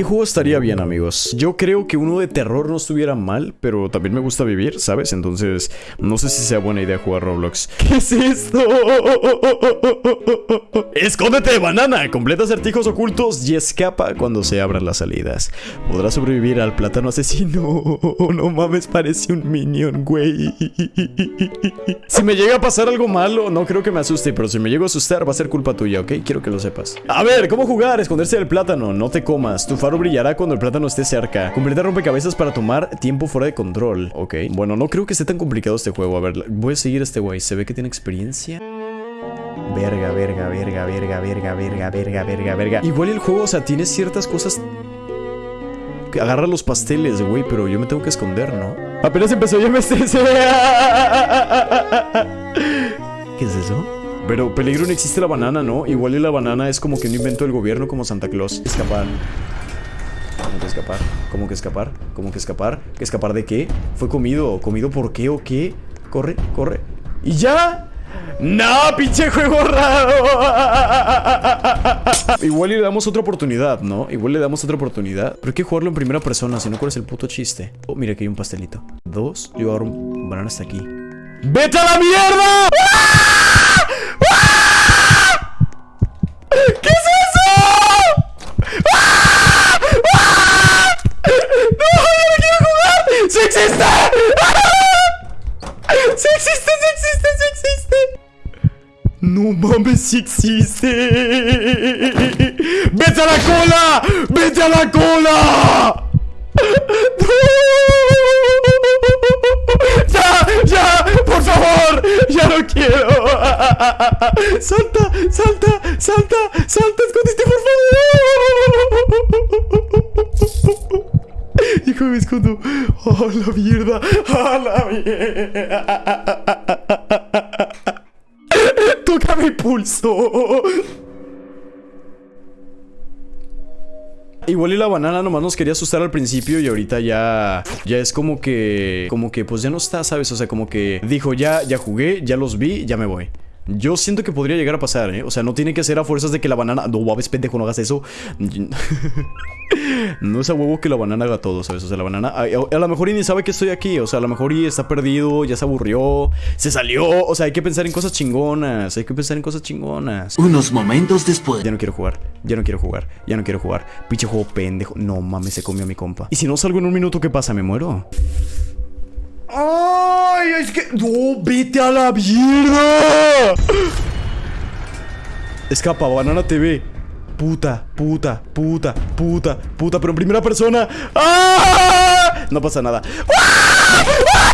¿Qué juego estaría bien, amigos? Yo creo que uno de terror no estuviera mal, pero también me gusta vivir, ¿sabes? Entonces, no sé si sea buena idea jugar Roblox. ¿Qué es esto? Escóndete, banana. Completa acertijos ocultos y escapa cuando se abran las salidas. Podrás sobrevivir al plátano asesino. No mames, parece un minion, güey. Si me llega a pasar algo malo, no creo que me asuste, pero si me llego a asustar va a ser culpa tuya, ¿ok? Quiero que lo sepas. A ver, ¿cómo jugar? Esconderse del plátano. No te comas. Tu faro brillará cuando el plátano esté cerca. Completa rompecabezas para tomar tiempo fuera de control. Ok. Bueno, no creo que esté tan complicado este juego. A ver, voy a seguir a este güey. Se ve que tiene experiencia. Verga, verga, verga, verga, verga, verga, verga, verga, verga. Igual el juego, o sea, tiene ciertas cosas. Agarra los pasteles, güey, pero yo me tengo que esconder, ¿no? Apenas empezó, ya me estresé. ¿Qué es eso? Pero peligro no existe la banana, ¿no? Igual y la banana es como que un invento del gobierno como Santa Claus. Escapar. ¿Cómo que escapar? ¿Cómo que escapar? ¿Cómo que escapar? ¿Que escapar de qué? ¿Fue comido? ¿Comido por qué o qué? Corre, corre. ¿Y ya? ¡No, pinche juego raro! Igual le damos otra oportunidad, ¿no? Igual le damos otra oportunidad. Pero hay que jugarlo en primera persona, si no, ¿cuál es el puto chiste? Oh, mira, aquí hay un pastelito. Dos. Yo agarro un banana hasta aquí. ¡Vete a la mierda! ¡Sí existe! ¡Ah! ¡Sí existe! ¡Sí existe! ¡Sí existe! No mames, sí existe. ¡Vete a la cola! ¡Vete a la cola! ¡Ya! ¡Ya! ¡Por favor! ¡Ya no quiero! ¡Salta! ¡Salta! ¡Salta! ¡Salta! ¡Escondiste, por favor! Me escondo. ¡Oh, la mierda! ¡Oh, la mierda! ¡Toca mi pulso! Igual y la banana nomás nos quería asustar al principio y ahorita ya ya es como que como que pues ya no está, ¿sabes? O sea, como que dijo, "Ya ya jugué, ya los vi, ya me voy." Yo siento que podría llegar a pasar, ¿eh? O sea, no tiene que ser a fuerzas de que la banana... No, babes, pendejo, no hagas eso. no es a huevo que la banana haga todo, ¿sabes? O sea, la banana... A, a lo mejor y ni sabe que estoy aquí. O sea, a lo mejor y está perdido, ya se aburrió, se salió. O sea, hay que pensar en cosas chingonas. Hay que pensar en cosas chingonas. Unos momentos después. Ya no quiero jugar, ya no quiero jugar, ya no quiero jugar. Pinche juego pendejo. No mames, se comió a mi compa. Y si no salgo en un minuto, ¿qué pasa? ¿Me muero? ¡Ay! Es que. ¡No! ¡Vete a la mierda! Escapa, Banana TV. Puta, puta, puta, puta, puta, pero en primera persona. ¡Ah! No pasa nada. ¡Ah! ¡Ah!